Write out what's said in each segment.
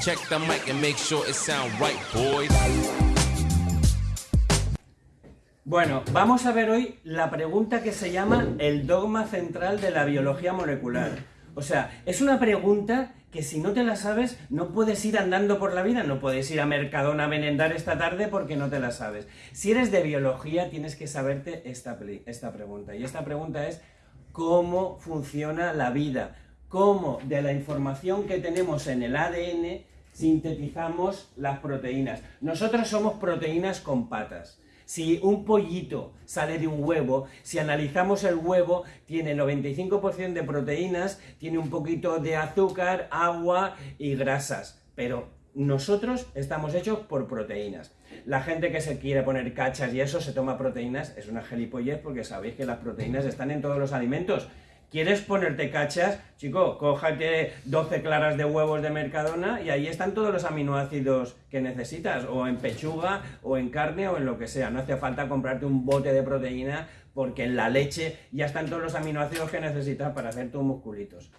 Check the mic and make sure it sound right, boys. Bueno, vamos a ver hoy la pregunta que se llama el dogma central de la biología molecular. O sea, es una pregunta que si no te la sabes, no puedes ir andando por la vida, no puedes ir a Mercadona a merendar esta tarde porque no te la sabes. Si eres de biología, tienes que saberte esta, esta pregunta. Y esta pregunta es, ¿cómo funciona la vida? ¿Cómo de la información que tenemos en el ADN sintetizamos las proteínas? Nosotros somos proteínas con patas. Si un pollito sale de un huevo, si analizamos el huevo, tiene 95% de proteínas, tiene un poquito de azúcar, agua y grasas, pero nosotros estamos hechos por proteínas. La gente que se quiere poner cachas y eso se toma proteínas es una gilipollez porque sabéis que las proteínas están en todos los alimentos. ¿Quieres ponerte cachas? Chico, cójate 12 claras de huevos de Mercadona y ahí están todos los aminoácidos que necesitas, o en pechuga, o en carne, o en lo que sea. No hace falta comprarte un bote de proteína porque en la leche ya están todos los aminoácidos que necesitas para hacer tus musculitos.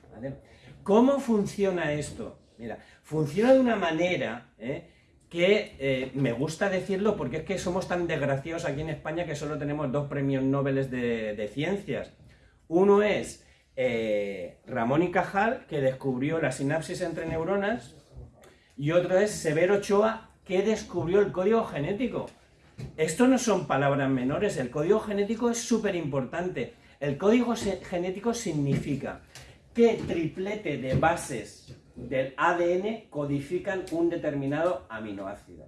¿Cómo funciona esto? Mira, funciona de una manera ¿eh? que eh, me gusta decirlo porque es que somos tan desgraciados aquí en España que solo tenemos dos premios Nobel de, de ciencias. Uno es eh, Ramón y Cajal, que descubrió la sinapsis entre neuronas, y otro es Severo Ochoa, que descubrió el código genético. Esto no son palabras menores, el código genético es súper importante. El código genético significa que triplete de bases del ADN codifican un determinado aminoácido.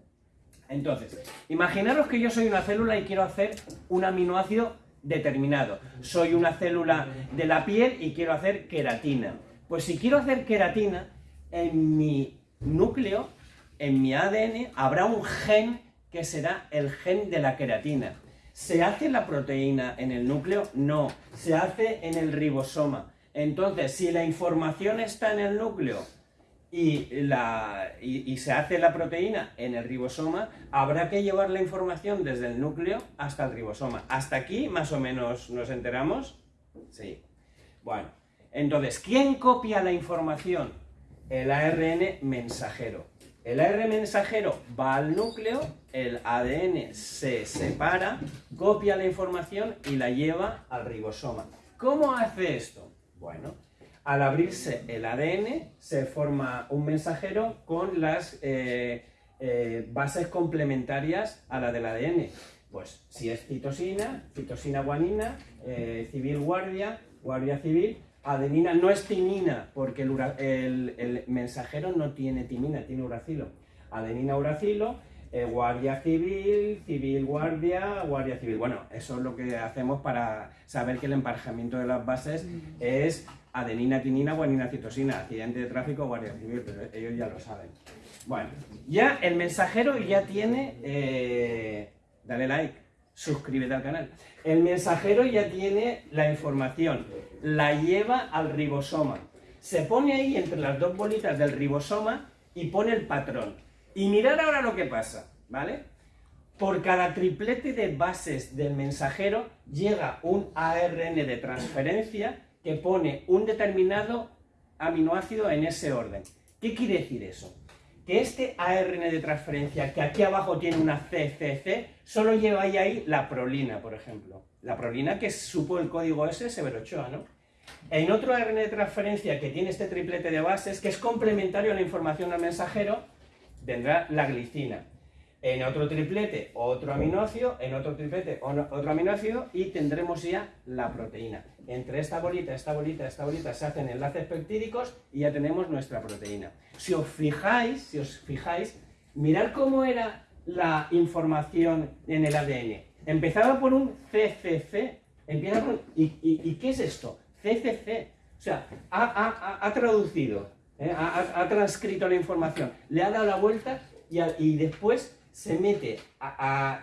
Entonces, imaginaros que yo soy una célula y quiero hacer un aminoácido determinado. Soy una célula de la piel y quiero hacer queratina. Pues si quiero hacer queratina, en mi núcleo, en mi ADN, habrá un gen que será el gen de la queratina. ¿Se hace la proteína en el núcleo? No, se hace en el ribosoma. Entonces, si la información está en el núcleo y, la, y, se hace la proteína en el ribosoma, habrá que llevar la información desde el núcleo hasta el ribosoma. ¿Hasta aquí más o menos nos enteramos? Sí. Bueno, entonces, ¿quién copia la información? El ARN mensajero. El ARN mensajero va al núcleo, el ADN se separa, copia la información y la lleva al ribosoma. ¿Cómo hace esto? Bueno, al abrirse el ADN se forma un mensajero con las eh, eh, bases complementarias a la del ADN. Pues si es citosina, citosina guanina, eh, civil guardia, guardia civil, adenina no es timina porque el, el, mensajero no tiene timina, tiene uracilo. Adenina uracilo, guardia civil, civil guardia, guardia civil. Bueno, eso es lo que hacemos para saber que el emparejamiento de las bases es adenina, tinina, guanina, citosina, accidente de tráfico, guardia civil, pero ellos ya lo saben. Bueno, ya el mensajero ya tiene, eh, dale like, suscríbete al canal. El mensajero ya tiene la información, la lleva al ribosoma. Se pone ahí entre las dos bolitas del ribosoma y pone el patrón. Y mirar ahora lo que pasa, ¿vale? Por cada triplete de bases del mensajero llega un ARN de transferencia que pone un determinado aminoácido en ese orden. ¿Qué quiere decir eso? Que este ARN de transferencia, que aquí abajo tiene una CCC, solo lleva ahí, la prolina, por ejemplo. La prolina que supo el código S, Severochoa, ¿no? En otro ARN de transferencia que tiene este triplete de bases, que es complementario a la información al mensajero, vendrá la glicina en otro triplete otro aminoácido, en otro triplete otro aminoácido y tendremos ya la proteína. Entre esta bolita, esta bolita, esta bolita se hacen enlaces peptídicos y ya tenemos nuestra proteína. Si os fijáis, si os fijáis, mirad cómo era la información en el ADN. Empezaba por un CCC, empieza ¿y, qué es esto? CCC. O sea, ha, traducido, ¿eh? ha, transcrito la información, le ha dado la vuelta y, y después se mete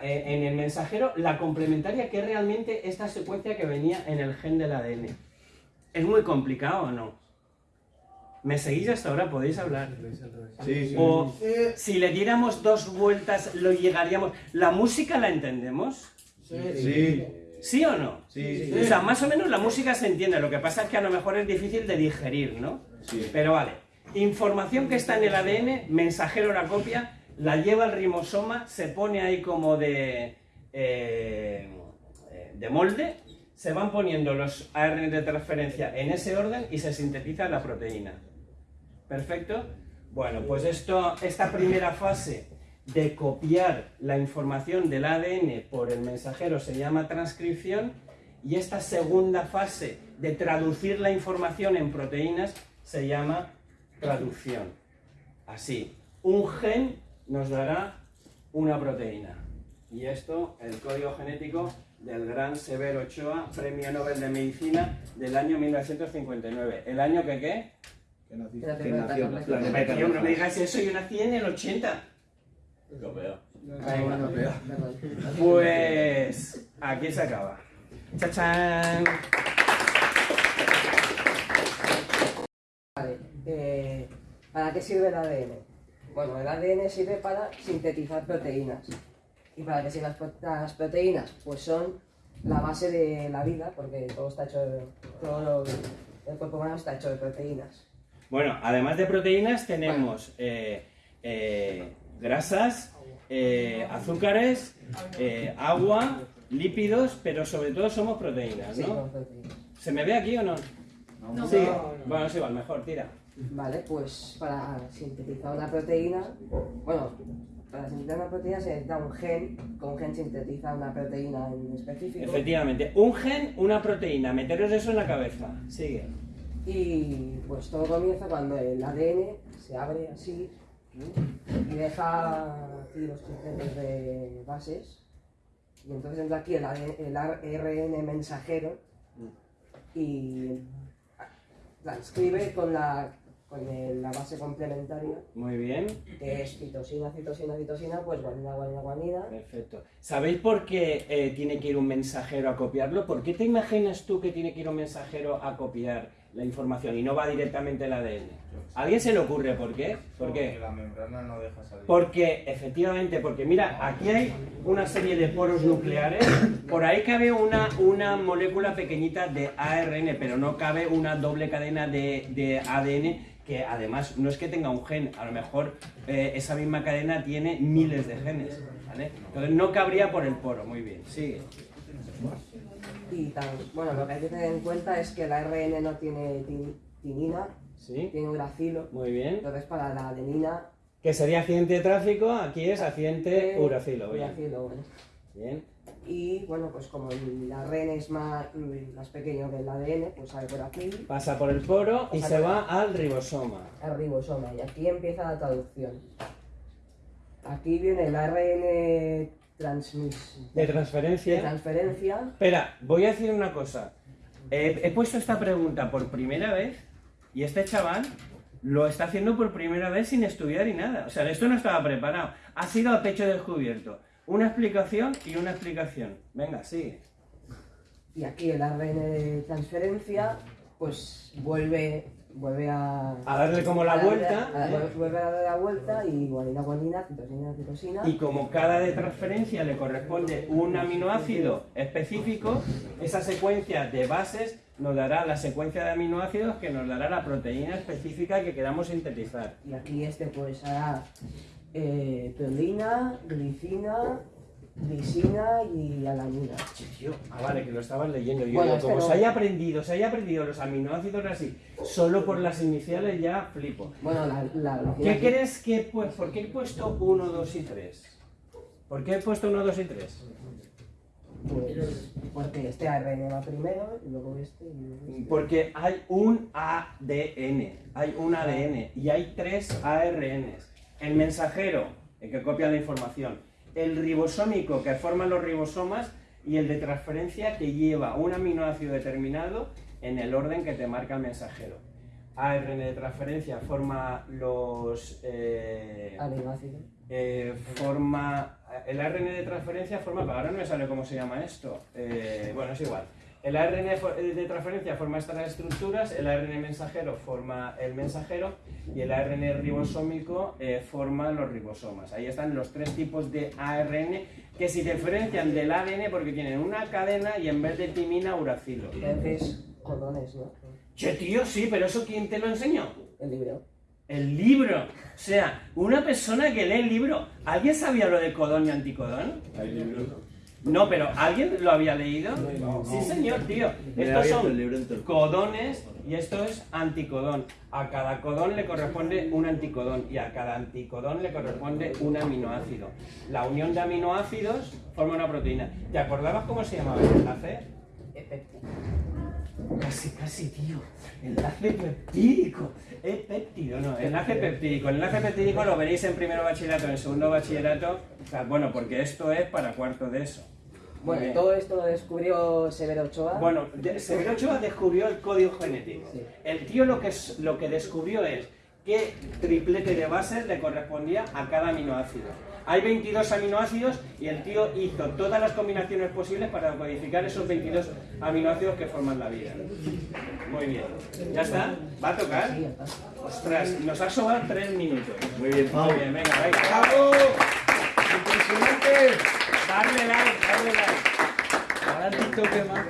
en el mensajero la complementaria que es realmente esta secuencia que venía en el gen del ADN. ¿Es muy complicado o no? ¿Me seguís hasta ahora? ¿Podéis hablar? Sí, sí. O si le diéramos dos vueltas, lo llegaríamos... ¿La música la entendemos? Sí. ¿Sí o no? Sí, O sea, más o menos la música se entiende, lo que pasa es que a lo mejor es difícil de digerir, ¿no? Sí. Pero vale. Información que está en el ADN, mensajero la copia, la lleva al rimosoma, se pone ahí como de, eh, de molde, se van poniendo los ARN de transferencia en ese orden y se sintetiza la proteína. ¿Perfecto? Bueno, pues esto, esta primera fase de copiar la información del ADN por el mensajero se llama transcripción y esta segunda fase de traducir la información en proteínas se llama traducción. Así, un gen nos dará una proteína. Y esto, el código genético del gran Severo Ochoa, Premio Nobel de Medicina del año 1959. ¿El año que qué? Que nací- que nació Tío, no me digas eso, yo nací en el 80. Lo peor. Pues aquí se acaba. ¡Chachán! Vale, eh, ¿para qué sirve el ADN? Bueno, el ADN sirve para sintetizar proteínas. ¿Y para qué sirven las, pro- las proteínas? Pues son la base de la vida, porque todo está hecho, de- todo lo- el cuerpo humano está hecho de proteínas. Bueno, además de proteínas tenemos eh, eh, grasas, eh, azúcares, eh, agua, lípidos, pero sobre todo somos proteínas, Sí, ¿no? son proteínas. ¿Se me ve aquí o no? No, Sí. Bueno, es igual, mejor, tira. Vale, pues para sintetizar una proteína, bueno, para sintetizar una proteína se necesita un gen, con un gen sintetiza una proteína en específico. Efectivamente, un gen, una proteína, meteros eso en la cabeza. Sigue. Y pues todo comienza cuando el ADN se abre así y deja aquí los trocitos de bases. Y entonces entra aquí el, ADN el ARN mensajero y transcribe con la, con el- la base complementaria, Muy bien, que es citosina, citosina, citosina, pues guanina, guanina, guanina. perfecto. ¿Sabéis por qué eh, tiene que ir un mensajero a copiarlo? ¿Por qué te imaginas tú que tiene que ir un mensajero a copiar la información y no va directamente el ADN? ¿A alguien se le ocurre por qué? ¿Por qué? Porque la membrana no deja salir. Porque, efectivamente, porque mira, aquí hay una serie de poros nucleares, por ahí cabe una, una molécula pequeñita de ARN, pero no cabe una doble cadena de, de ADN que además no es que tenga un gen, a lo mejor eh, esa misma cadena tiene miles de genes, ¿vale? Entonces no cabría por el poro, muy bien, sigue. Y tan, bueno, lo que hay que tener en cuenta es que el ARN no tiene ti- tinina, ¿Sí? tiene uracilo. Muy bien. Entonces para la adenina Que sería accidente de tráfico, aquí es accidente eh, uracilo, bien. uracilo, bueno. Bien. Y bueno, pues como el ARN es más, mm, más pequeño que el ADN, pues sale por aquí Pasa por el poro y se va al ribosoma. al ribosoma. Y aquí empieza la traducción. Aquí viene el ARN transmis De de transferencia. transferencia. Espera, voy a decir una cosa. He, he puesto esta pregunta por primera vez y este chaval lo está haciendo por primera vez sin estudiar y nada. O sea, esto no estaba preparado. Ha sido a pecho descubierto. Una explicación y una explicación. Venga, sigue. Y aquí el ARN de transferencia, pues vuelve, vuelve a... A darle como la a vuelta, a- ¿eh? Vuelve a darle la vuelta y guanina, guanina, citosina, citosina. Y como cada de transferencia le corresponde un aminoácido específico, esa secuencia de bases nos dará la secuencia de aminoácidos que nos dará la proteína específica que queramos sintetizar. Y aquí este pues hará eh, prolina, glicina, glicina y alanina. Tío, ah, vale, que lo estabas leyendo. Yo Bueno, como no. se haya aprendido, se haya aprendido los aminoácidos así, solo por las iniciales ya flipo. Bueno, la, la ¿Qué crees que, pues, por qué he puesto 1, 2 y 3? ¿Por qué he puesto 1, 2 y 3? Pues porque este ARN va primero y luego este y luego este. Porque hay un ADN, hay un ADN y hay tres ARNs. El mensajero, el que copia la información, el ribosómico que forma los ribosomas y el de transferencia que lleva un aminoácido determinado en el orden que te marca el mensajero. ARN de transferencia forma los... eh, Aminoácido. eh, forma el ARN de transferencia forma, ahora no me sale cómo se llama esto. Eh, bueno, es igual. El ARN de fo- de transferencia forma estas estructuras, el ARN mensajero forma el mensajero y el ARN ribosómico eh, forma los ribosomas. Ahí están los tres tipos de ARN que se diferencian del ADN porque tienen una cadena y en vez de timina, uracilo. Entonces, cordones, ¿no? Che, tío, sí, pero eso ¿quién te lo enseñó? El libro. El libro. O sea, una persona que lee el libro. ¿Alguien sabía lo de codón y anticodón? Hay libros. No, pero ¿alguien lo había leído? No. Sí, señor, tío. Me Estos son codones y esto es anticodón. A cada codón le corresponde un anticodón y a cada anticodón le corresponde un aminoácido. La unión de aminoácidos forma una proteína. ¿Te acordabas cómo se llamaba el enlace? Casi, casi, tío. Enlace peptídico. Es péptido, no. Enlace peptídico. El enlace peptídico lo veréis en primero bachillerato, en segundo bachillerato. Bueno, porque esto es para cuarto de eso. Bueno, bien. todo esto lo descubrió Severo Ochoa. Bueno, de- Severo Ochoa descubrió el código genético. Sí. El tío lo que, es- lo que descubrió es qué triplete de bases le correspondía a cada aminoácido. Hay 22 aminoácidos y el tío hizo todas las combinaciones posibles para codificar esos 22 aminoácidos que forman la vida. Muy bien. ¿Ya está? ¿Va a tocar? Ostras, nos ha sobrado tres minutos. Muy bien. Muy bien, venga, venga. ¡Bravo! ¡Impresionante! Darle like, darle like. Ahora TikTok, ¿qué más?